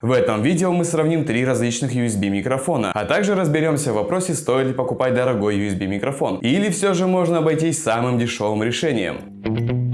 В этом видео мы сравним три различных USB микрофона, а также разберемся в вопросе, стоит ли покупать дорогой USB микрофон, или все же можно обойтись самым дешевым решением.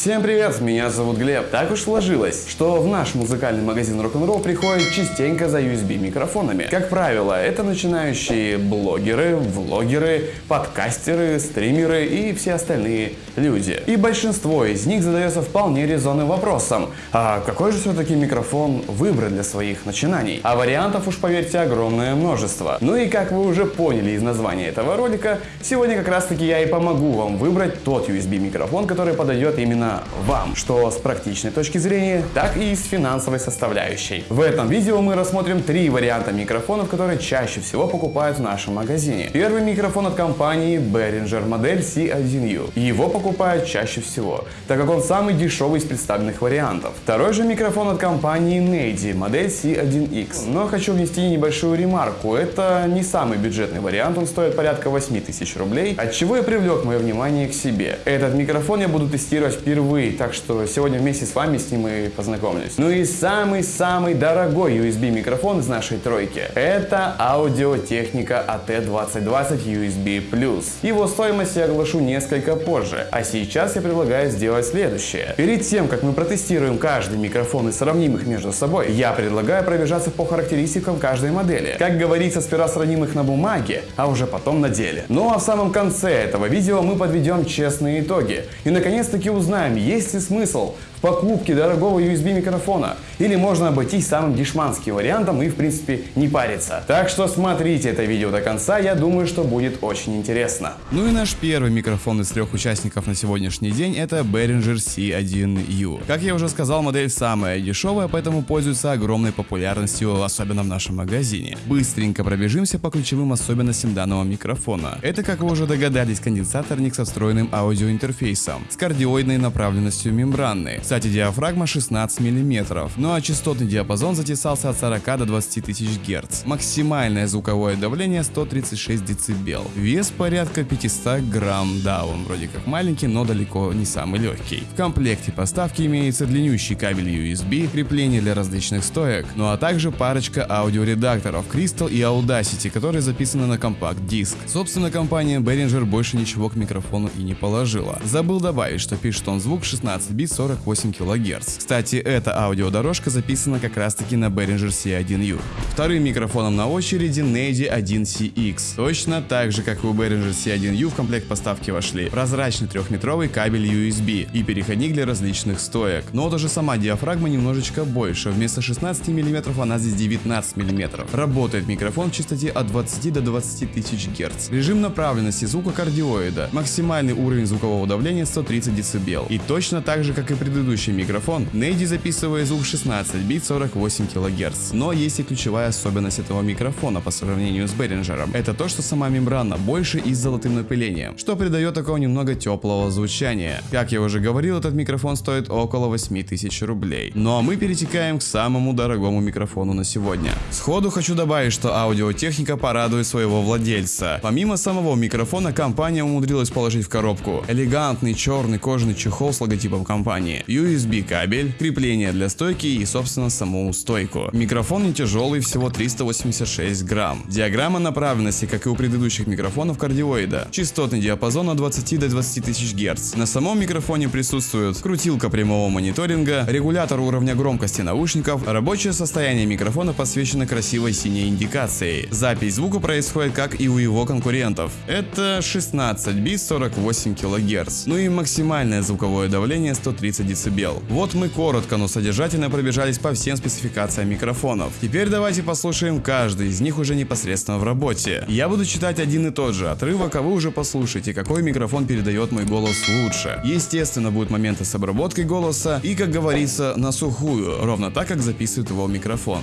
Всем привет, меня зовут Глеб. Так уж сложилось, что в наш музыкальный магазин Rock'n'Roll приходят частенько за USB микрофонами. Как правило, это начинающие блогеры, влогеры, подкастеры, стримеры и все остальные люди. И большинство из них задается вполне резонным вопросом, а какой же все-таки микрофон выбрать для своих начинаний? А вариантов уж поверьте огромное множество. Ну и как вы уже поняли из названия этого ролика, сегодня как раз таки я и помогу вам выбрать тот USB микрофон, который подойдет именно вам, что с практичной точки зрения, так и с финансовой составляющей. В этом видео мы рассмотрим три варианта микрофонов, которые чаще всего покупают в нашем магазине. Первый микрофон от компании Behringer модель C1U. Его покупают чаще всего, так как он самый дешевый из представленных вариантов. Второй же микрофон от компании Nady модель C1X. Но хочу внести небольшую ремарку. Это не самый бюджетный вариант, он стоит порядка 8 тысяч рублей, от чего и привлек мое внимание к себе. Этот микрофон я буду тестировать впервые впервые, так что сегодня вместе с вами с ним и познакомлюсь. Ну и самый-самый дорогой USB микрофон из нашей тройки – это Audio-Technica AT2020 USB+. Его стоимость я оглашу несколько позже, а сейчас я предлагаю сделать следующее. Перед тем, как мы протестируем каждый микрофон и сравним их между собой, я предлагаю пробежаться по характеристикам каждой модели. Как говорится, сперва сравним их на бумаге, а уже потом на деле. Ну а в самом конце этого видео мы подведем честные итоги и наконец-таки узнаем, узнаем, есть ли смысл в покупке дорогого USB микрофона, или можно обойтись самым дешманским вариантом и в принципе не париться. Так что смотрите это видео до конца, я думаю, что будет очень интересно. Ну и наш первый микрофон из трех участников на сегодняшний день это Behringer C1U. Как я уже сказал, модель самая дешевая, поэтому пользуется огромной популярностью, особенно в нашем магазине. Быстренько пробежимся по ключевым особенностям данного микрофона. Это, как вы уже догадались, конденсаторник со встроенным аудиоинтерфейсом, с кардиоидной направленностью мембраны. Кстати, диафрагма 16 мм, ну а частотный диапазон затесался от 40 до 20 тысяч Гц. Максимальное звуковое давление 136 дБ. Вес порядка 500 грамм, да, он вроде как маленький, но далеко не самый легкий. В комплекте поставки имеется длиннющий кабель USB, крепление для различных стоек, ну а также парочка аудиоредакторов Crystal и Audacity, которые записаны на компакт-диск. Собственно, компания Behringer больше ничего к микрофону и не положила. Забыл добавить, что пишет он звук 16 бит 48 кГц. Кстати, эта аудиодорожка записана как раз таки на Behringer C1U. Вторым микрофоном на очереди Nady 1CX. Точно так же, как и у Behringer C1U в комплект поставки вошли прозрачный трехметровый кабель USB и переходник для различных стоек. Но даже сама диафрагма немножечко больше, вместо 16 мм она здесь 19 мм. Работает микрофон в частоте от 20 до 20 тысяч Гц. Режим направленности звука кардиоида. Максимальный уровень звукового давления 130 дБ. И точно так же, как и предыдущий микрофон, Nady записывает звук 16 бит 48 кГц. Но есть и ключевая особенность этого микрофона по сравнению с Behringer. Это то, что сама мембрана больше и с золотым напылением, что придает такого немного теплого звучания. Как я уже говорил, этот микрофон стоит около 8000 рублей. Ну а мы перетекаем к самому дорогому микрофону на сегодня. Сходу хочу добавить, что аудиотехника порадует своего владельца. Помимо самого микрофона, компания умудрилась положить в коробку элегантный черный кожаный чехол с логотипом компании, USB кабель, крепление для стойки и собственно саму стойку. Микрофон не тяжелый, всего 386 грамм. Диаграмма направленности, как и у предыдущих микрофонов кардиоида. Частотный диапазон от 20 до 20 тысяч Гц. На самом микрофоне присутствует крутилка прямого мониторинга, регулятор уровня громкости наушников, рабочее состояние микрофона подсвечено красивой синей индикацией. Запись звука происходит как и у его конкурентов. Это 16 бит 48 кГц. Ну и максимальное звуковое давление 130 дБ. Вот мы коротко, но содержательно пробежались по всем спецификациям микрофонов. Теперь давайте послушаем каждый из них уже непосредственно в работе. Я буду читать один и тот же отрывок, а вы уже послушайте, какой микрофон передает мой голос лучше. Естественно, будут моменты с обработкой голоса и, как говорится, на сухую, ровно так, как записывает его микрофон.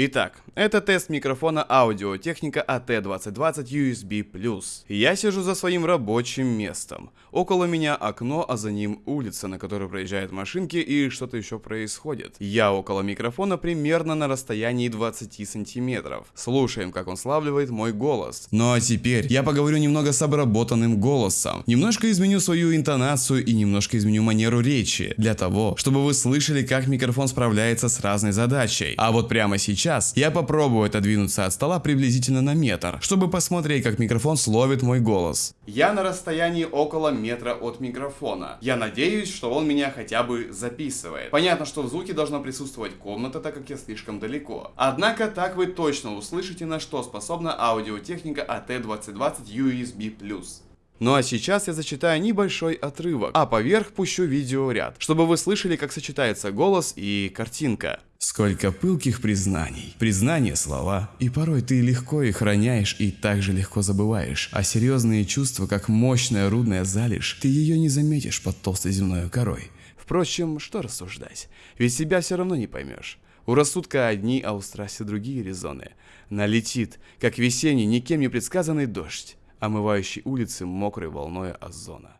Итак, Это тест микрофона аудиотехника AT2020 USB+. Я сижу за своим рабочим местом. Около меня окно, а за ним улица, на которой проезжают машинки и что-то еще происходит. Я около микрофона примерно на расстоянии 20 сантиметров. Слушаем, как он славливает мой голос. Ну а теперь я поговорю немного с обработанным голосом. Немножко изменю свою интонацию и немножко изменю манеру речи. Для того, чтобы вы слышали, как микрофон справляется с разной задачей. А вот прямо сейчас я попробую отодвинуться от стола приблизительно на метр, чтобы посмотреть, как микрофон словит мой голос. Я на расстоянии около метра от микрофона. Я надеюсь, что он меня хотя бы записывает. Понятно, что в звуке должна присутствовать комната, так как я слишком далеко. Однако так вы точно услышите, на что способна аудиотехника AT2020 USB+. Ну а сейчас я зачитаю небольшой отрывок, а поверх пущу видеоряд, чтобы вы слышали, как сочетается голос и картинка. Сколько пылких признаний. Признание слова, и порой ты легко их роняешь и также легко забываешь. А серьезные чувства, как мощная рудная залежь, ты ее не заметишь под толстой земной корой. Впрочем, что рассуждать, ведь себя все равно не поймешь. У рассудка одни, а у страсти другие резоны. Налетит, как весенний, никем не предсказанный дождь омывающий улицы мокрой волной озона.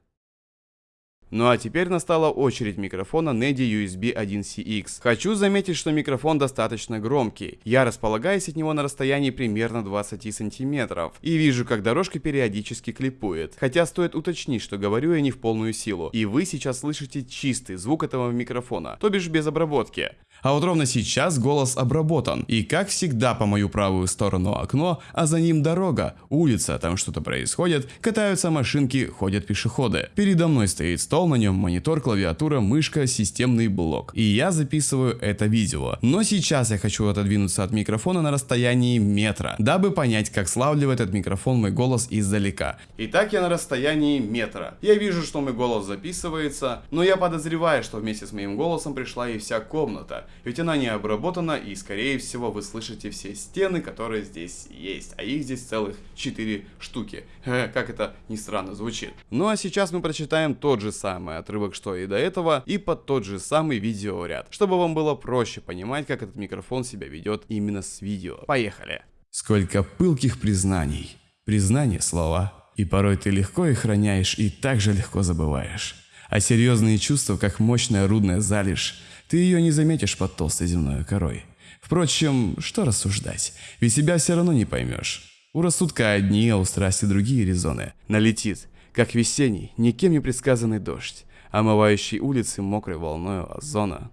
Ну а теперь настала очередь микрофона NEDI USB 1CX. Хочу заметить, что микрофон достаточно громкий. Я располагаюсь от него на расстоянии примерно 20 сантиметров. И вижу, как дорожка периодически клипует. Хотя стоит уточнить, что говорю я не в полную силу. И вы сейчас слышите чистый звук этого микрофона, то бишь без обработки. А вот ровно сейчас голос обработан. И как всегда по мою правую сторону окно, а за ним дорога, улица, там что-то происходит, катаются машинки, ходят пешеходы. Передо мной стоит стол, на нем монитор, клавиатура, мышка, системный блок. И я записываю это видео. Но сейчас я хочу отодвинуться от микрофона на расстоянии метра, дабы понять, как славливает этот микрофон мой голос издалека. Итак, я на расстоянии метра. Я вижу, что мой голос записывается, но я подозреваю, что вместе с моим голосом пришла и вся комната ведь она не обработана и скорее всего вы слышите все стены, которые здесь есть, а их здесь целых 4 штуки. Как это ни странно звучит. Ну а сейчас мы прочитаем тот же самый отрывок, что и до этого, и под тот же самый видеоряд, чтобы вам было проще понимать, как этот микрофон себя ведет именно с видео. Поехали! Сколько пылких признаний. Признание слова. И порой ты легко их храняешь и так же легко забываешь. А серьезные чувства, как мощная рудная залежь, ты ее не заметишь под толстой земной корой. Впрочем, что рассуждать, ведь себя все равно не поймешь. У рассудка одни, а у страсти другие резоны. Налетит, как весенний, никем не предсказанный дождь, омывающий улицы мокрой волной озона.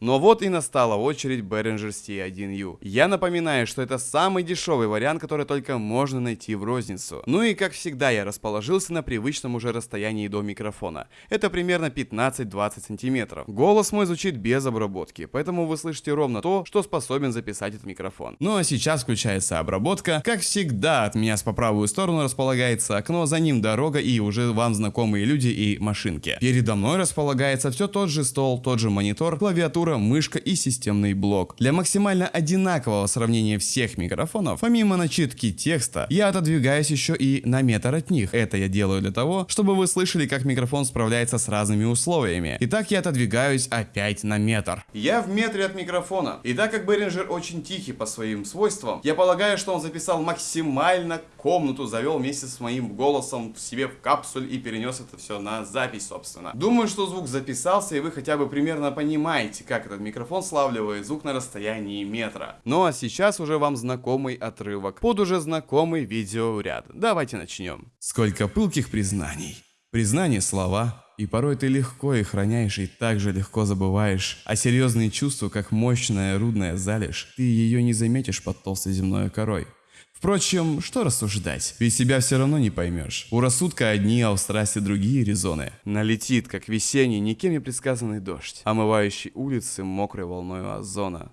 Но вот и настала очередь Behringer C1U. Я напоминаю, что это самый дешевый вариант, который только можно найти в розницу. Ну и как всегда я расположился на привычном уже расстоянии до микрофона. Это примерно 15-20 сантиметров. Голос мой звучит без обработки, поэтому вы слышите ровно то, что способен записать этот микрофон. Ну а сейчас включается обработка. Как всегда от меня с по правую сторону располагается окно, за ним дорога и уже вам знакомые люди и машинки. Передо мной располагается все тот же стол, тот же монитор, клавиатура клавиатура, мышка и системный блок. Для максимально одинакового сравнения всех микрофонов, помимо начитки текста, я отодвигаюсь еще и на метр от них. Это я делаю для того, чтобы вы слышали, как микрофон справляется с разными условиями. Итак, я отодвигаюсь опять на метр. Я в метре от микрофона. И так как Behringer очень тихий по своим свойствам, я полагаю, что он записал максимально комнату, завел вместе с моим голосом в себе в капсуль и перенес это все на запись, собственно. Думаю, что звук записался, и вы хотя бы примерно понимаете, как как этот микрофон славливает звук на расстоянии метра. Ну а сейчас уже вам знакомый отрывок под уже знакомый видеоряд. Давайте начнем. Сколько пылких признаний. Признание слова, и порой ты легко их храняешь и также легко забываешь. А серьезные чувства, как мощная рудная залежь, ты ее не заметишь под толстой земной корой. Впрочем, что рассуждать, ведь себя все равно не поймешь. У рассудка одни, а у страсти другие резоны. Налетит, как весенний, никем не предсказанный дождь, омывающий улицы мокрой волной озона.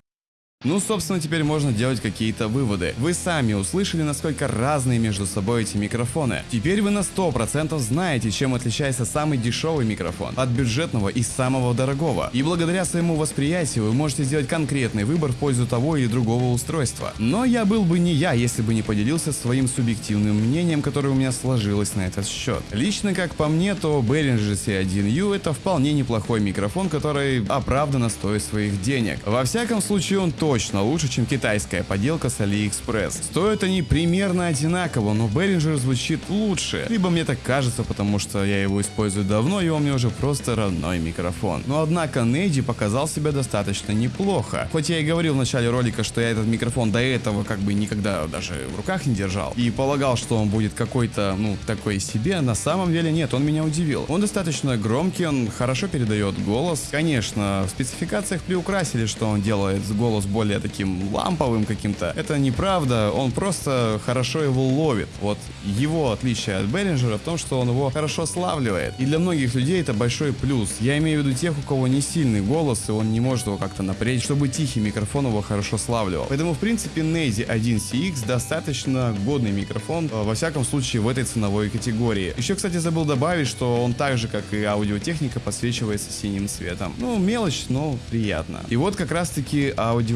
Ну, собственно, теперь можно делать какие-то выводы. Вы сами услышали, насколько разные между собой эти микрофоны. Теперь вы на 100% знаете, чем отличается самый дешевый микрофон от бюджетного и самого дорогого. И благодаря своему восприятию вы можете сделать конкретный выбор в пользу того или другого устройства. Но я был бы не я, если бы не поделился своим субъективным мнением, которое у меня сложилось на этот счет. Лично, как по мне, то Behringer C1U это вполне неплохой микрофон, который оправданно стоит своих денег. Во всяком случае, он точно точно лучше, чем китайская поделка с AliExpress. Стоят они примерно одинаково, но Behringer звучит лучше. Либо мне так кажется, потому что я его использую давно, и он мне уже просто родной микрофон. Но однако Нейди показал себя достаточно неплохо. Хоть я и говорил в начале ролика, что я этот микрофон до этого как бы никогда даже в руках не держал. И полагал, что он будет какой-то, ну, такой себе, на самом деле нет, он меня удивил. Он достаточно громкий, он хорошо передает голос. Конечно, в спецификациях приукрасили, что он делает голос более таким ламповым каким-то. Это неправда, он просто хорошо его ловит. Вот его отличие от Behringer в том, что он его хорошо славливает. И для многих людей это большой плюс. Я имею в виду тех, у кого не сильный голос, и он не может его как-то напрячь, чтобы тихий микрофон его хорошо славливал. Поэтому, в принципе, Nezi 1CX достаточно годный микрофон, э, во всяком случае, в этой ценовой категории. Еще, кстати, забыл добавить, что он так же, как и аудиотехника, подсвечивается синим цветом. Ну, мелочь, но приятно. И вот как раз-таки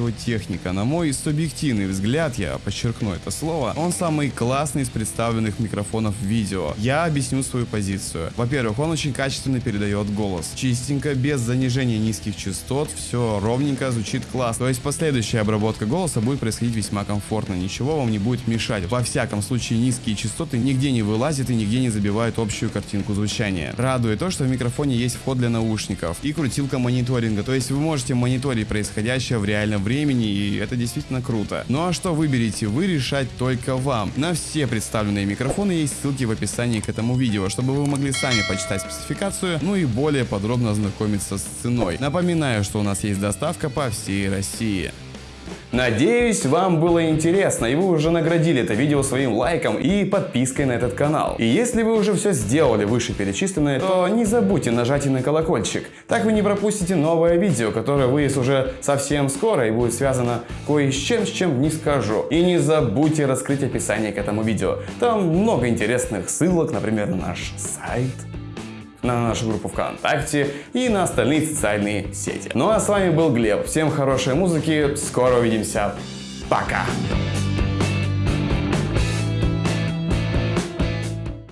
аудиотехника. На мой субъективный взгляд, я подчеркну это слово, он самый классный из представленных микрофонов видео. Я объясню свою позицию. Во-первых, он очень качественно передает голос. Чистенько, без занижения низких частот, все ровненько, звучит классно. То есть последующая обработка голоса будет происходить весьма комфортно, ничего вам не будет мешать. Во всяком случае, низкие частоты нигде не вылазят и нигде не забивают общую картинку звучания. Радует то, что в микрофоне есть вход для наушников и крутилка мониторинга, то есть вы можете мониторить происходящее в реальном времени, и это действительно круто. Ну а что выберете вы, решать только вам. На все представленные микрофоны есть ссылки в описании к этому видео, чтобы вы могли сами почитать спецификацию, ну и более подробно ознакомиться с ценой. Напоминаю, что у нас есть доставка по всей России. Надеюсь, вам было интересно, и вы уже наградили это видео своим лайком и подпиской на этот канал. И если вы уже все сделали вышеперечисленное, то не забудьте нажать и на колокольчик. Так вы не пропустите новое видео, которое выйдет уже совсем скоро и будет связано кое с чем, с чем не скажу. И не забудьте раскрыть описание к этому видео. Там много интересных ссылок, например, на наш сайт на нашу группу ВКонтакте и на остальные социальные сети. Ну а с вами был Глеб. Всем хорошей музыки, скоро увидимся. Пока!